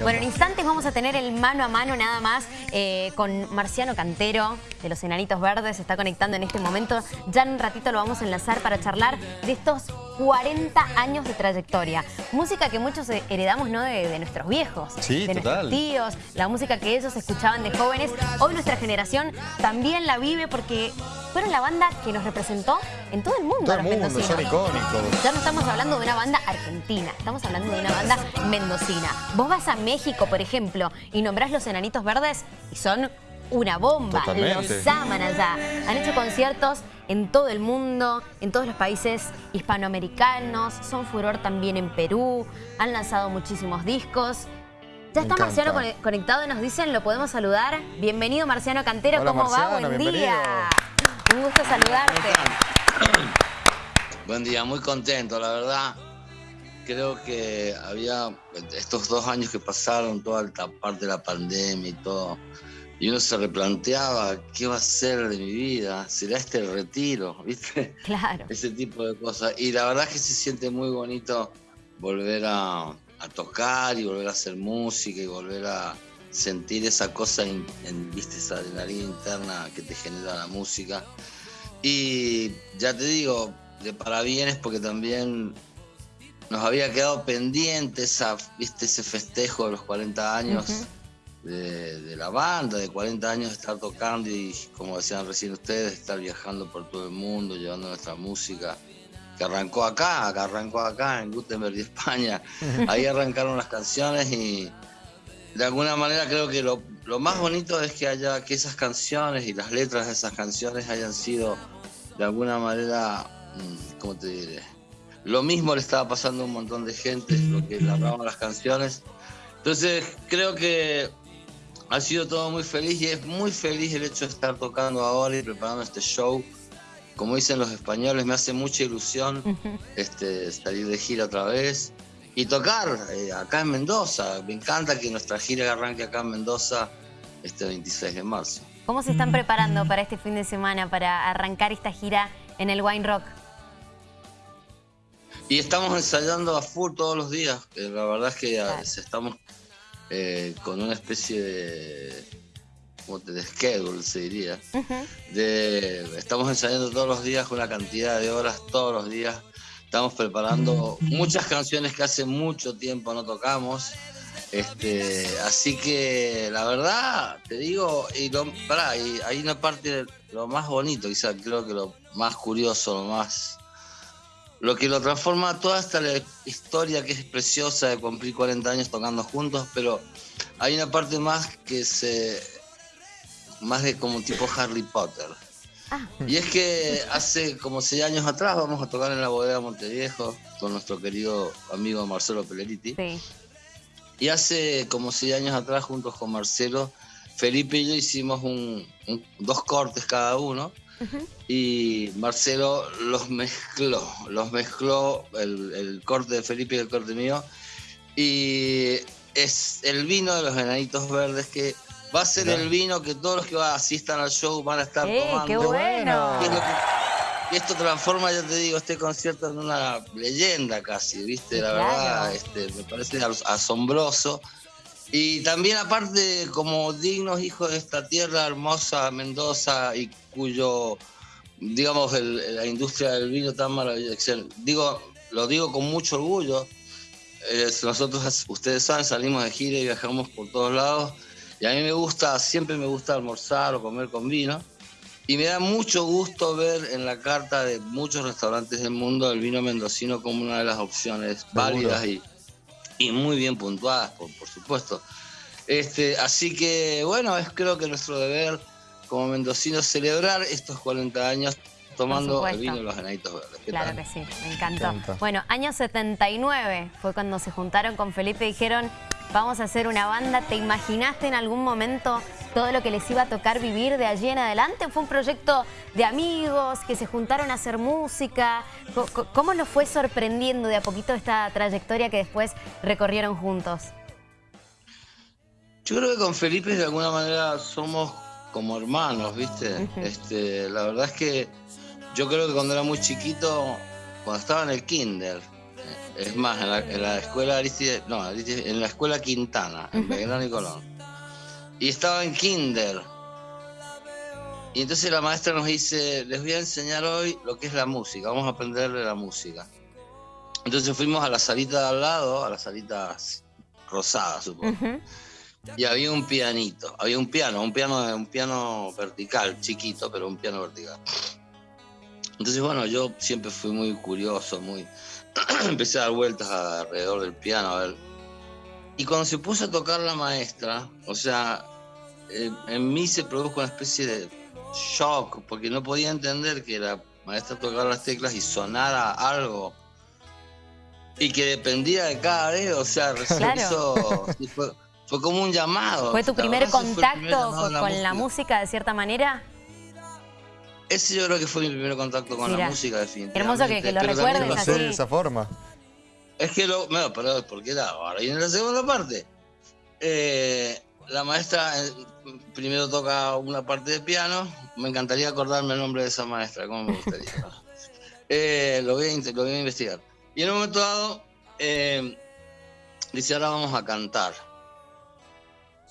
Bueno, en instantes vamos a tener el mano a mano nada más eh, con Marciano Cantero de los Enanitos Verdes. Se está conectando en este momento. Ya en un ratito lo vamos a enlazar para charlar de estos 40 años de trayectoria. Música que muchos heredamos ¿no? de, nuestros viejos, de nuestros tíos, la música que ellos escuchaban de jóvenes. Hoy nuestra generación también la vive porque fueron la banda que nos representó en todo el mundo. Todo el mundo, son icónicos. Ya no estamos hablando de una banda argentina, estamos hablando de una banda mendocina. Vos vas a México, por ejemplo, y nombrás los Enanitos Verdes y son una bomba. Los aman allá. Han hecho conciertos en todo el mundo, en todos los países hispanoamericanos. Son furor también en Perú. Han lanzado muchísimos discos. Ya está Marciano conectado y nos dicen, lo podemos saludar. Bienvenido Marciano Cantero, ¿cómo va? Buen día. Un gusto saludarte. Buen día, muy contento, la verdad creo que había estos dos años que pasaron, toda esta parte de la pandemia y todo, y uno se replanteaba qué va a ser de mi vida, será este el retiro, ¿viste? Claro. Ese tipo de cosas. Y la verdad es que se siente muy bonito volver a, tocar y volver a hacer música y volver a sentir esa cosa, en, ¿viste? Esa adrenalina interna que te genera la música. Y ya te digo, de parabienes porque también nos había quedado pendiente esa, ¿viste? ese festejo de los 40 años de, la banda, de 40 años de estar tocando y, como decían recién ustedes, estar viajando por todo el mundo, llevando nuestra música, que arrancó acá, que arrancó acá en Gutenberg y España. Ahí arrancaron las canciones y de alguna manera creo que lo, lo más bonito es que haya que esas canciones y las letras de esas canciones hayan sido de alguna manera, mm, ¿cómo te diré? Lo mismo le estaba pasando a un montón de gente, lo que narraban las canciones. Entonces creo que ha sido todo muy feliz y es muy feliz el hecho de estar tocando ahora y preparando este show. Como dicen los españoles, me hace mucha ilusión este, salir de gira otra vez y tocar eh, acá en Mendoza. Me encanta que nuestra gira arranque acá en Mendoza este 26 de marzo. ¿Cómo se están preparando para este fin de semana, para arrancar esta gira en el Wine Rock? Y estamos ensayando a full todos los días. La verdad es que estamos eh, con una especie de, ¿cómo te, de schedule, se diría. de, estamos ensayando todos los días con una cantidad de horas, todos los días. Estamos preparando muchas canciones que hace mucho tiempo no tocamos. Este, así que la verdad, te digo, y, lo, y hay una parte de lo más bonito, quizás creo que lo más curioso, lo más lo que lo transforma toda esta historia que es preciosa de cumplir 40 años tocando juntos, pero hay una parte más que se. más de como tipo Harry Potter. Ah. Y es que hace como seis años atrás vamos a tocar en la bodega Monteviejo con nuestro querido amigo Marcelo Peleriti. Y hace como seis años atrás, juntos con Marcelo, Felipe y yo hicimos un, dos cortes cada uno y Marcelo los mezcló, los mezcló el, corte de Felipe y el corte mío. Y es el vino de los enanitos verdes que va a ser el vino que todos los que asistan al show van a estar ¡Eh, tomando. ¡Qué bueno! Y, esto transforma, ya te digo, este concierto en una leyenda casi, ¿viste? La verdad, este, me parece asombroso. Y también aparte, como dignos hijos de esta tierra hermosa, Mendoza, y cuyo, digamos, la industria del vino tan maravillosa, digo, lo digo con mucho orgullo, nosotros, ustedes saben, salimos de gira y viajamos por todos lados, y a mí me gusta, siempre me gusta almorzar o comer con vino, y me da mucho gusto ver en la carta de muchos restaurantes del mundo el vino mendocino como una de las opciones válidas y y muy bien puntuadas, por, por supuesto. Este, así que, bueno, es creo que nuestro deber como mendocinos celebrar estos 40 años tomando el vino de los ganaditos verdes. Claro que sí, me encantó. Bueno, año 79 fue cuando se juntaron con Felipe y dijeron, vamos a hacer una banda. ¿Te imaginaste en algún momento todo lo que les iba a tocar vivir de allí en adelante? ¿Fue un proyecto de amigos que se juntaron a hacer música? ¿Cómo los fue sorprendiendo de a poquito esta trayectoria que después recorrieron juntos? Yo creo que con Felipe de alguna manera somos como hermanos, ¿viste? este, la verdad es que yo creo que cuando era muy chiquito, cuando estaba en el kinder, Es más, en la, escuela Aristide, no, en la escuela Quintana, en Belgrano y Colón. Y estaba en kinder. Y entonces la maestra nos dice, les voy a enseñar hoy lo que es la música, vamos a aprenderle la música. Entonces fuimos a la salita de al lado, a la salita rosada, supongo. Y había un pianito, había un piano, un piano, un piano vertical, chiquito, pero un piano vertical. Entonces, bueno, yo siempre fui muy curioso, muy empecé a dar vueltas alrededor del piano, a ver. Y cuando se puso a tocar la maestra, o sea, eh, en mí se produjo una especie de shock, porque no podía entender que la maestra tocara las teclas y sonara algo y que dependía de cada dedo, o sea, fue, como un llamado. ¿Fue tu primer contacto con, la, música. de cierta manera? Ese yo creo que fue mi primer contacto con la música, definitivamente. Hermoso que, lo recuerdes así. de esa forma. Es que lo... Bueno, pero ¿por qué la? Ahora viene la segunda parte. Eh, la maestra eh, primero toca una parte de piano. Me encantaría acordarme el nombre de esa maestra, como me gustaría. Eh, lo, voy a, lo voy a investigar. Y en un momento dado, eh, dice, ahora vamos a cantar.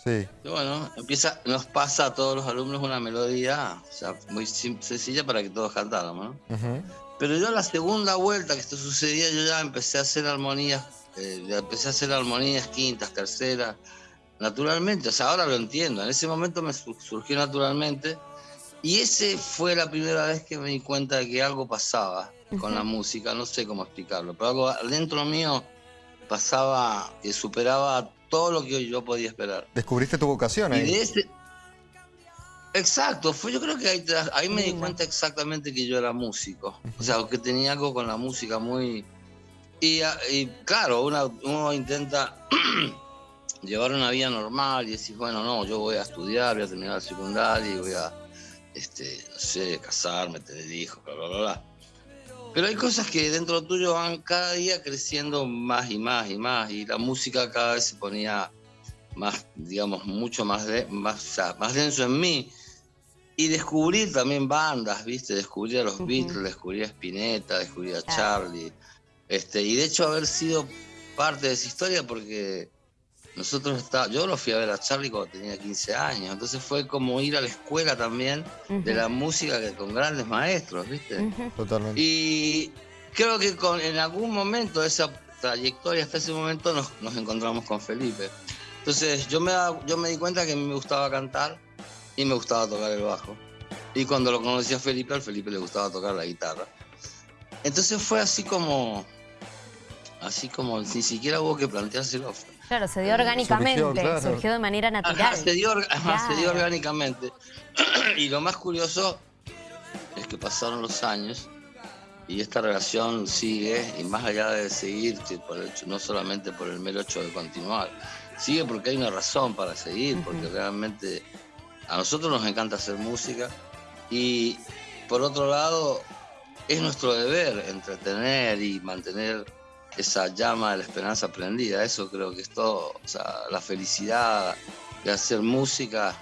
Sí. Y bueno, empieza, nos pasa a todos los alumnos una melodía, o sea, muy sencilla para que todos cantáramos, ¿no? Pero yo la segunda vuelta que esto sucedía, yo ya empecé a hacer armonías, eh, empecé a hacer armonías quintas, terceras, naturalmente, o sea, ahora lo entiendo, en ese momento me surgió naturalmente, y ese fue la primera vez que me di cuenta de que algo pasaba con la música, no sé cómo explicarlo, pero algo dentro mío pasaba que superaba todo lo que yo podía esperar. ¿Descubriste tu vocación ahí? Exacto, fue, yo creo que ahí, ahí me di cuenta exactamente que yo era músico, o sea, que tenía algo con la música muy... Y, claro, uno intenta llevar una vida normal y decir, bueno, no, yo voy a estudiar, voy a terminar el secundario y voy a, este, no sé, casarme, tener hijos, bla, bla, bla, bla. Pero hay cosas que dentro tuyo van cada día creciendo más y más y más, y la música cada vez se ponía más, digamos, mucho más, de, más, más denso en mí. Y descubrir también bandas, ¿viste? Descubrir a los Beatles, descubrir a Spinetta, descubrir a Charlie. Este, y de hecho haber sido parte de esa historia porque nosotros está, yo lo fui a ver a Charlie cuando tenía 15 años, entonces fue como ir a la escuela también de la música que, con grandes maestros, ¿viste? Totalmente. Y creo que con, en algún momento de esa trayectoria, hasta ese momento, nos, encontramos con Felipe. Entonces yo me, yo me di cuenta que a mí me gustaba cantar y me gustaba tocar el bajo. Y cuando lo conocí a Felipe, al Felipe le gustaba tocar la guitarra. Entonces fue así como, así como, ni siquiera hubo que planteárselo. Claro, se dio orgánicamente, surgió, de manera natural. se, dio, se dio orgánicamente. y lo más curioso es que pasaron los años y esta relación sigue, y más allá de seguir, por no solamente por el mero hecho de continuar, sigue porque hay una razón para seguir, porque realmente a nosotros nos encanta hacer música y por otro lado es nuestro deber entretener y mantener esa llama de la esperanza prendida. Eso creo que es todo. O sea, la felicidad de hacer música,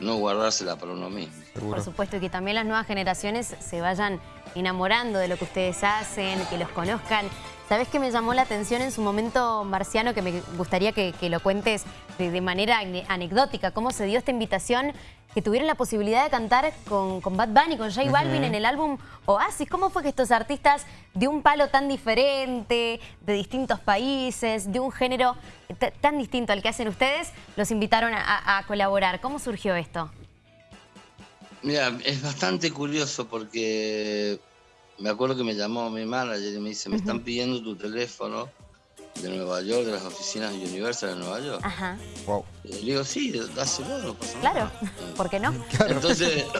no guardársela para uno mismo. Por supuesto, y que también las nuevas generaciones se vayan enamorando de lo que ustedes hacen, que los conozcan. ¿Sabes qué me llamó la atención en su momento, Marciano, que me gustaría que, lo cuentes de, manera anecdótica? ¿Cómo se dio esta invitación que tuvieron la posibilidad de cantar con, Bad Bunny, con J Balvin en el álbum Oasis? ¿Cómo fue que estos artistas de un palo tan diferente, de distintos países, de un género tan distinto al que hacen ustedes, los invitaron a colaborar? ¿Cómo surgió esto? Mira, es bastante curioso porque me acuerdo que me llamó mi manager y me dice, me están pidiendo tu teléfono de Nueva York, de las oficinas de Universal de Nueva York. Ajá. Wow. Y le digo, sí, dáselo, no pasa Claro, ¿por qué no? Entonces,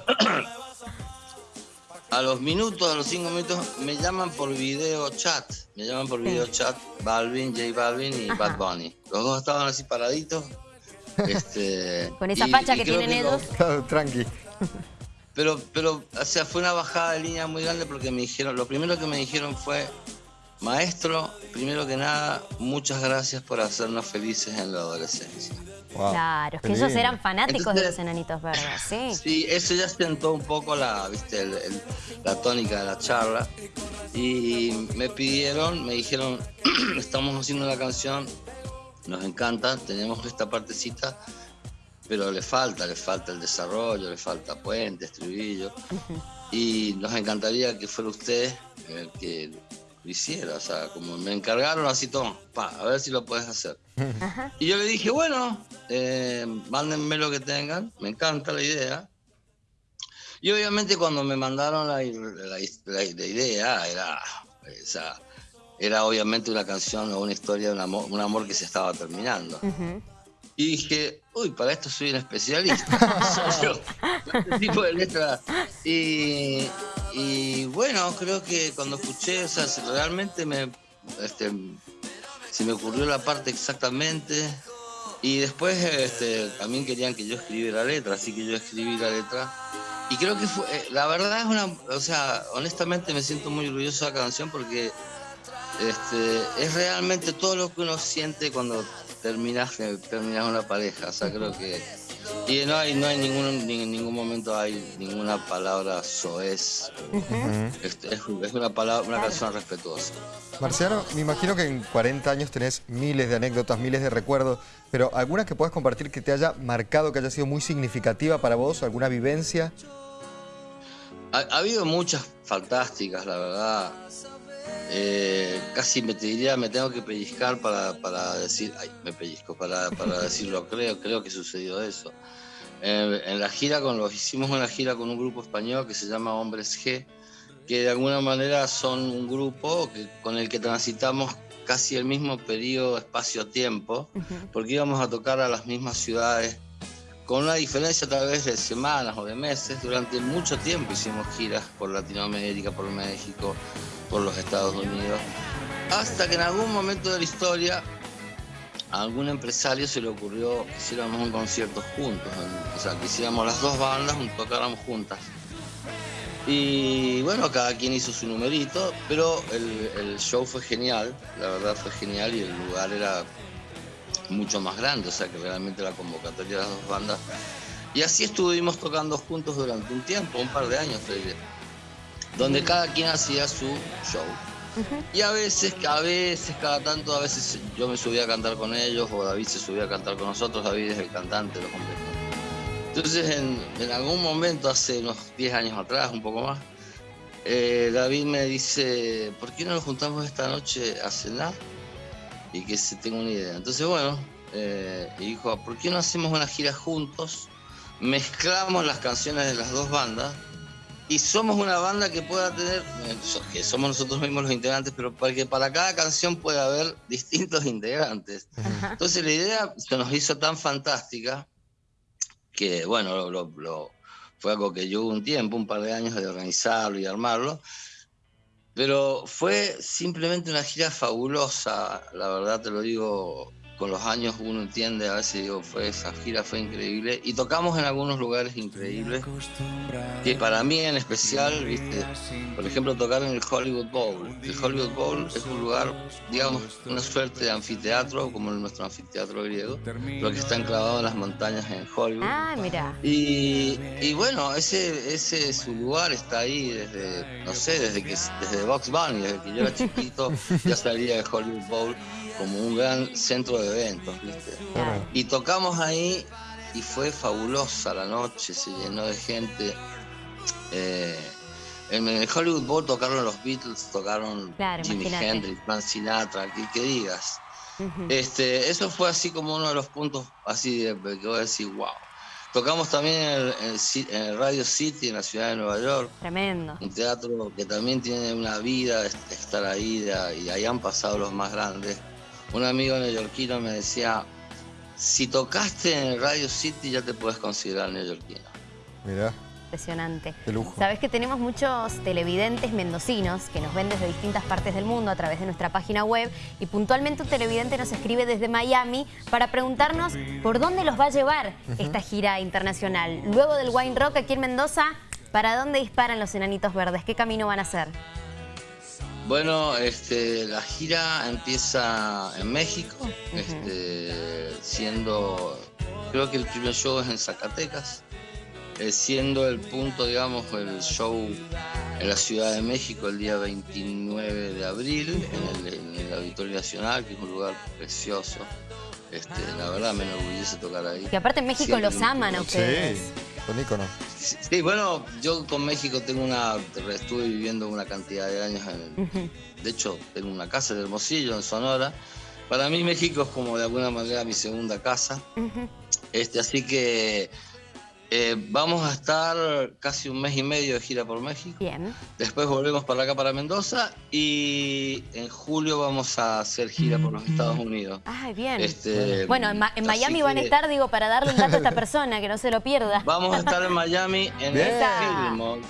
a los minutos, a los cinco minutos, me llaman por video chat. Me llaman por video chat Balvin, J Balvin y Bad Bunny. Los dos estaban así paraditos. Este, Con esa facha que tienen ellos. tranqui. Pero, pero, o sea, fue una bajada de línea muy grande porque me dijeron, lo primero que me dijeron fue, maestro, primero que nada, muchas gracias por hacernos felices en la adolescencia. claro, es que ellos eran fanáticos de los enanitos verdes, ¿sí? Sí, eso ya sentó un poco la, ¿viste? la tónica de la charla. Y me pidieron, me dijeron, estamos haciendo una canción, nos encanta, tenemos esta partecita, pero le falta, le falta el desarrollo, le falta puente, estribillo. Y nos encantaría que fuera usted el que lo hiciera. O sea, como me encargaron así, toma, pa, a ver si lo puedes hacer. Y yo le dije, bueno, eh, mándenme lo que tengan, me encanta la idea. Y obviamente cuando me mandaron la, idea, era, era obviamente una canción o una historia de un amor, un amor que se estaba terminando. Y dije, uy, para esto soy un especialista. este tipo de letra. Y, bueno, creo que cuando escuché, o sea, realmente me, este, se me ocurrió la parte exactamente. Y después este, también querían que yo escribiera la letra, así que yo escribí la letra. Y creo que fue, eh, la verdad es una, o sea, honestamente me siento muy orgulloso de la canción porque este, es realmente todo lo que uno siente cuando terminas, terminas una pareja. O sea, creo que. Y no hay, no hay ningún, en ningún momento hay ninguna palabra soez. es, una palabra, una canción respetuosa. Marciano, me imagino que en 40 años tenés miles de anécdotas, miles de recuerdos, pero ¿alguna que puedas compartir que te haya marcado, que haya sido muy significativa para vos? ¿Alguna vivencia? Ha, ha habido muchas fantásticas, la verdad. Eh, casi me te diría, me tengo que pellizcar para, decir, ay, me pellizco, para, decirlo, creo, creo que sucedió eso. en la gira, con los, hicimos una gira con un grupo español que se llama Hombres G, que de alguna manera son un grupo que, con el que transitamos casi el mismo periodo espacio-tiempo, porque íbamos a tocar a las mismas ciudades, con una diferencia tal vez de semanas o de meses, durante mucho tiempo hicimos giras por Latinoamérica, por México, por los Estados Unidos, hasta que en algún momento de la historia a algún empresario se le ocurrió que hiciéramos un concierto juntos, o sea, que hiciéramos las dos bandas, tocáramos juntas. Y bueno, cada quien hizo su numerito, pero el, show fue genial, la verdad fue genial y el lugar era mucho más grande, o sea que realmente la convocatoria de las dos bandas. Y así estuvimos tocando juntos durante un tiempo, un par de años, donde cada quien hacía su show. Y a veces, a veces, cada tanto, a veces yo me subía a cantar con ellos o David se subía a cantar con nosotros, David es el cantante, los hombres. Entonces, en, algún momento, hace unos 10 años atrás, un poco más, eh, David me dice, ¿por qué no nos juntamos esta noche a cenar? Y que se tenga una idea. Entonces, bueno, eh, dijo, ¿por qué no hacemos una gira juntos? Mezclamos las canciones de las dos bandas y somos una banda que pueda tener, que somos nosotros mismos los integrantes, pero para que para cada canción pueda haber distintos integrantes. Entonces la idea se nos hizo tan fantástica que, bueno, lo, fue algo que llevó un tiempo, un par de años de organizarlo y armarlo, pero fue simplemente una gira fabulosa, la verdad te lo digo con los años uno entiende, a veces digo, fue esa gira fue increíble y tocamos en algunos lugares increíbles que para mí en especial, viste, por ejemplo tocar en el Hollywood Bowl. El Hollywood Bowl es un lugar, digamos, una suerte de anfiteatro como nuestro anfiteatro griego, pero que está enclavado en las montañas en Hollywood. Ah, mira. Y, y bueno, ese, ese su lugar está ahí desde, no sé, desde que desde Box Bunny, desde que yo era chiquito, ya salía de Hollywood Bowl como un gran centro de eventos, ¿viste? Y tocamos ahí y fue fabulosa la noche, se llenó de gente. Eh, en el Hollywood Bowl tocaron los Beatles, tocaron Jimi Hendrix, Frank Sinatra, que, digas. este, eso fue así como uno de los puntos así de que voy a decir, wow. Tocamos también en el, Radio City, en la ciudad de Nueva York. Tremendo. Un teatro que también tiene una vida, estar ahí, y ahí han pasado los más grandes un amigo neoyorquino me decía, si tocaste en el Radio City ya te puedes considerar neoyorquino. Mira. Impresionante. Qué lujo. Sabes que tenemos muchos televidentes mendocinos que nos ven desde distintas partes del mundo a través de nuestra página web y puntualmente un televidente nos escribe desde Miami para preguntarnos por dónde los va a llevar esta gira internacional. Luego del Wine Rock aquí en Mendoza, ¿para dónde disparan los enanitos verdes? ¿Qué camino van a hacer? Bueno, este, la gira empieza en México, este, siendo, creo que el primer show es en Zacatecas, eh, siendo el punto, digamos, el show en la Ciudad de México el día 29 de abril, en el, Auditorio Nacional, que es un lugar precioso. Este, la verdad me enorgullece tocar ahí. Y aparte en México los aman a ustedes. Sí, son íconos. Sí, bueno, yo con México tengo una, estuve viviendo una cantidad de años, en, de hecho tengo una casa en Hermosillo, en Sonora. Para mí México es como de alguna manera mi segunda casa. este, así que eh, vamos a estar casi un mes y medio de gira por México. Bien. Después volvemos para acá, para Mendoza. Y en julio vamos a hacer gira por los Estados Unidos. Ay, bien. Este, bueno, en, Miami van a estar, digo, para darle un dato a esta persona, que no se lo pierda. Vamos a estar en Miami en el Fillmore,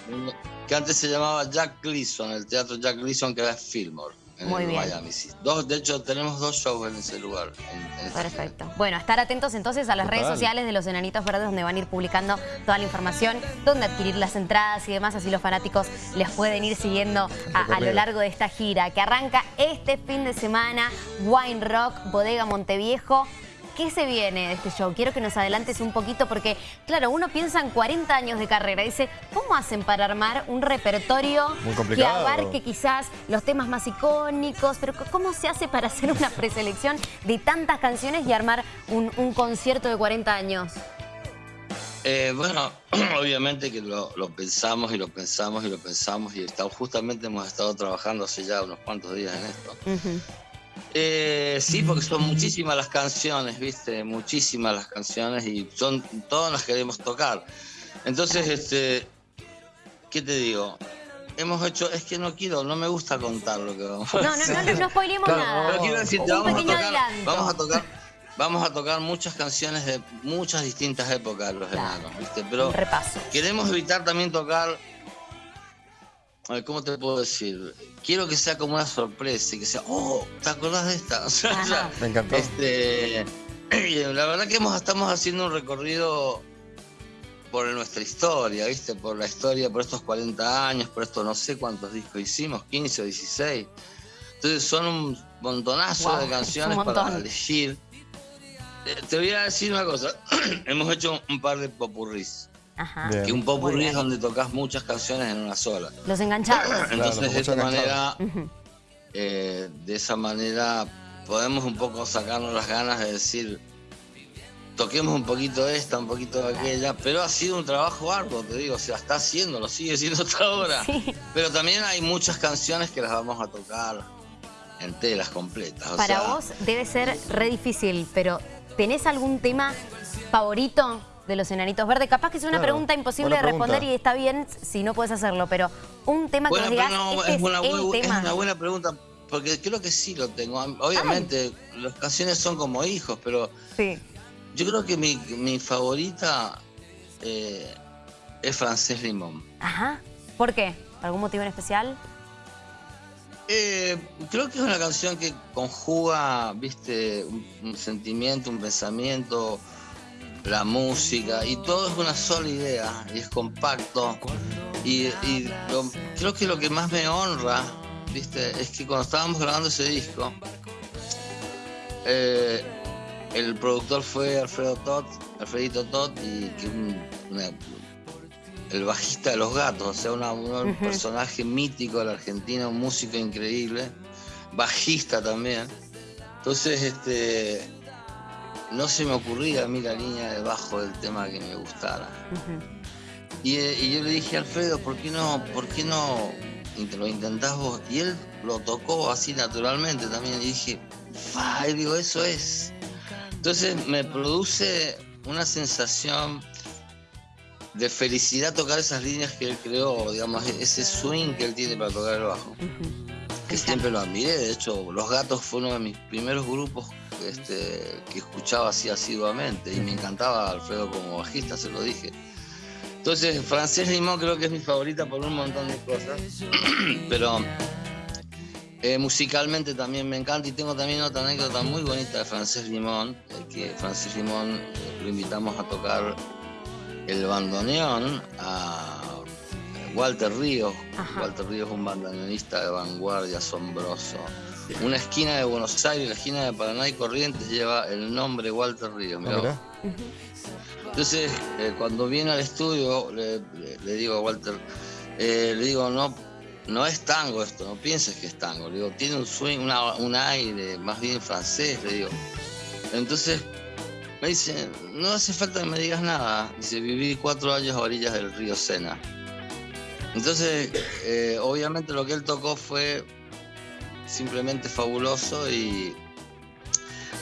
que antes se llamaba Jack Gleason, el teatro Jack Gleason, que es Fillmore. Muy bien. Miami. Dos, de hecho, tenemos dos shows en ese lugar. Perfecto. Bueno, estar atentos entonces a las redes sociales de los Enanitos Verdes donde van a ir publicando toda la información, dónde adquirir las entradas y demás, así los fanáticos les pueden ir siguiendo a, lo largo de esta gira que arranca este fin de semana, Wine Rock, Bodega Monteviejo. ¿Qué se viene de este show? Quiero que nos adelantes un poquito porque, claro, uno piensa en 40 años de carrera. Dice, ¿cómo hacen para armar un repertorio que abarque quizás los temas más icónicos? Pero ¿cómo se hace para hacer una preselección de tantas canciones y armar un, concierto de 40 años? Eh, bueno, obviamente que lo, pensamos y lo pensamos y lo pensamos y justamente hemos estado trabajando hace ya unos cuantos días en esto. Eh, sí, porque son muchísimas las canciones, ¿viste? Muchísimas las canciones y son todas las queremos tocar. Entonces, este, ¿qué te digo? Hemos hecho, es que no quiero, no me gusta contar lo que vamos a hacer. No, no, no, no spoilemos nada. Pero quiero decirte, vamos a, tocar, vamos a tocar, vamos a tocar muchas canciones de muchas distintas épocas de los hermanos, ¿viste? Pero queremos evitar también tocar ¿cómo te puedo decir? Quiero que sea como una sorpresa y que sea, oh, ¿te acordás de esta? Me encantó. Este, la verdad que estamos haciendo un recorrido por nuestra historia, ¿viste? Por la historia, por estos 40 años, por estos no sé cuántos discos hicimos, 15 o 16. Entonces son un montonazo de canciones para elegir. Eh, te voy a decir una cosa, hemos hecho un par de Que un popurrí es donde tocas muchas canciones en una sola. Los enganchados. Entonces de esa manera, eh, de esa manera podemos un poco sacarnos las ganas de decir, toquemos un poquito de esta, un poquito de aquella, pero ha sido un trabajo arduo, te digo, o sea, está haciéndolo, sigue siendo hasta ahora. Pero también hay muchas canciones que las vamos a tocar enteras, completas. Para vos debe ser re difícil, pero ¿tenés algún tema favorito de los enanitos verdes. Capaz que es una pregunta imposible de responder y está bien si no puedes hacerlo, pero un tema que digas, este es, una, es una buena pregunta, porque creo que sí lo tengo. Obviamente, las canciones son como hijos, pero yo creo que mi, favorita eh, es Francés Limón. Ajá. ¿Por qué? ¿Algún motivo en especial? Eh, creo que es una canción que conjuga, viste, un sentimiento, un pensamiento, la música y todo es una sola idea y es compacto. Y, creo que lo que más me honra, ¿viste? es que cuando estábamos grabando ese disco, eh, el productor fue Alfredo Todd, Alfredito Todd, y que el bajista de los gatos, o sea, un personaje mítico de la Argentina, un músico increíble, bajista también. Entonces, este, no se me ocurría a mí la línea de bajo del tema que me gustara. Eh, y, yo le dije a Alfredo, ¿por qué no, por qué no lo intentás vos? Y él lo tocó así naturalmente también. Y dije, ¡fa! Y digo, eso es. Entonces me produce una sensación de felicidad tocar esas líneas que él creó, digamos, ese swing que él tiene para tocar el bajo. Que siempre lo admiré, de hecho, Los Gatos fue uno de mis primeros grupos este, que escuchaba así asiduamente y me encantaba Alfredo como bajista, se lo dije. Entonces, Francés Limón creo que es mi favorita por un montón de cosas, pero eh, musicalmente también me encanta y tengo también otra anécdota muy bonita de Francés Limón, que Francés Limón eh, lo invitamos a tocar el bandoneón a Walter Ríos. Walter Ríos es un bandoneonista de vanguardia asombroso. Una esquina de Buenos Aires, la esquina de Paraná y Corrientes lleva el nombre Walter Ríos. Ah, Entonces, eh, cuando viene al estudio, le, digo a Walter, eh, le digo, no, no es tango esto, no pienses que es tango. Le digo, tiene un swing, un aire más bien francés, le digo. Entonces me dice, no hace falta que me digas nada. Dice, viví cuatro años a orillas del río Sena. Entonces, eh, obviamente lo que él tocó fue simplemente fabuloso y,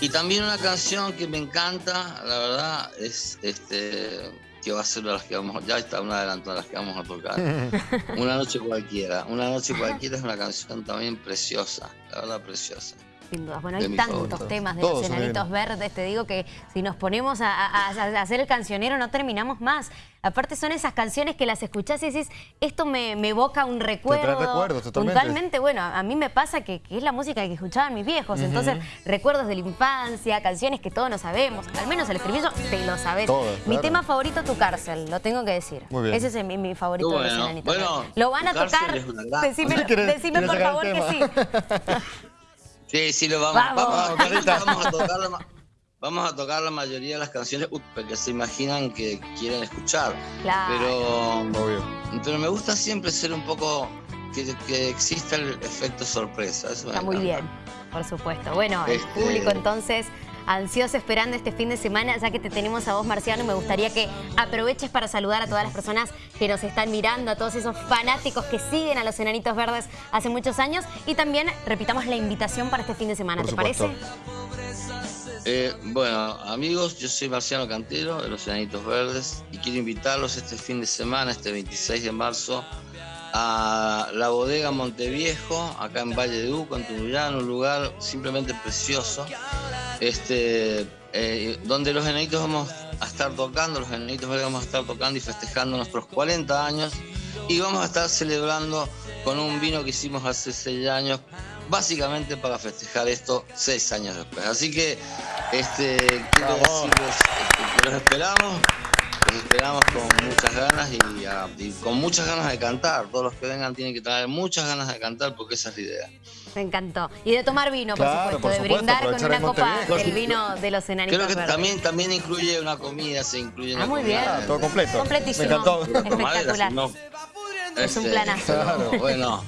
y también una canción que me encanta, la verdad, es este que va a ser de las que vamos, ya está una adelanto de las que vamos a tocar. Una noche cualquiera. Una noche cualquiera es una canción también preciosa, la verdad preciosa. Sin dudas. Bueno, hay tantos temas de los enanitos verdes, te digo que si nos ponemos a, hacer el cancionero no terminamos más. Aparte son esas canciones que las escuchás y decís, esto me, evoca un recuerdo. recuerdos, totalmente. Puntualmente, bueno, a mí me pasa que, es la música que escuchaban mis viejos. Entonces, recuerdos de la infancia, canciones que todos no sabemos. Al menos el estribillo te lo sabes. Mi tema favorito, Tu Cárcel, lo tengo que decir. Ese es mi, favorito de los enanitos. lo van a tocar. Decime, decime por favor que sí. Sí, sí, lo vamos. Vamos, vamos, a, tocar la, vamos a tocar la mayoría de las canciones porque se imaginan que quieren escuchar. Claro. Pero, pero me gusta siempre ser un poco que, que exista el efecto sorpresa. Está muy bien, por supuesto. Bueno, el este, público entonces ansioso esperando este fin de semana, ya que te tenemos a vos, Marciano, me gustaría que aproveches para saludar a todas las personas que nos están mirando, a todos esos fanáticos que siguen a los Enanitos Verdes hace muchos años y también repitamos la invitación para este fin de semana, ¿te parece? Eh, bueno, amigos, yo soy Marciano Cantero de los Enanitos Verdes y quiero invitarlos este fin de semana, este 26 de marzo, a la bodega Monteviejo, acá en Valle de Uco, en Tunuyán, un lugar simplemente precioso, este, eh, donde los enanitos vamos a estar tocando, los enanitos vamos a estar tocando y festejando nuestros 40 años y vamos a estar celebrando con un vino que hicimos hace 6 años, básicamente para festejar esto 6 años después. Así que este, quiero decirles este, que los esperamos esperamos con muchas ganas y, con muchas ganas de cantar. Todos los que vengan tienen que tener muchas ganas de cantar porque esa es la idea. Me encantó. Y de tomar vino, por supuesto, de brindar con una copa el vino de los enanitos Creo que también, también incluye una comida, se incluye una ah, muy bien. todo completo. Completísimo. Me encantó. Espectacular. es un este, planazo. Claro, bueno.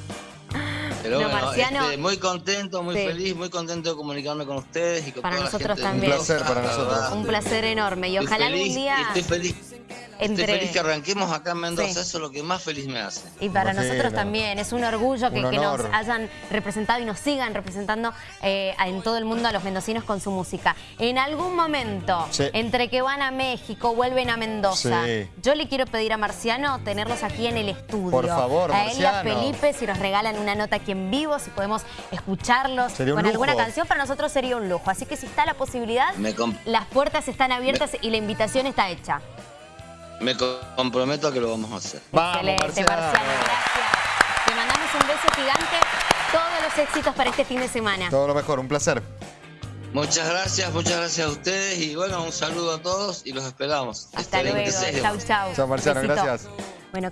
Pero bueno, este, muy contento, muy feliz, muy contento de comunicarme con ustedes y con para toda nosotros la gente también. Un placer para nosotros. Un placer enorme y ojalá algún día... Estoy feliz Estoy feliz que arranquemos acá en Mendoza, eso es lo que más feliz me hace. Y para nosotros también, es un orgullo que, nos hayan representado y nos sigan representando eh, en todo el mundo a los mendocinos con su música. En algún momento, entre que van a México, vuelven a Mendoza, yo le quiero pedir a Marciano tenerlos aquí en el estudio. Por favor, A él y a Felipe, si nos regalan una nota aquí en vivo, si podemos escucharlos con alguna canción, para nosotros sería un lujo. Así que si está la posibilidad, las puertas están abiertas y la invitación está hecha. Me comprometo a que lo vamos a hacer. Excelente, Marciano. gracias. Te mandamos un beso gigante. Todos los éxitos para este fin de semana. Todo lo mejor, un placer. Muchas gracias, muchas gracias a ustedes y bueno, un saludo a todos y los esperamos. Hasta este luego, chau, chau. Chao Marciano, gracias. Bueno,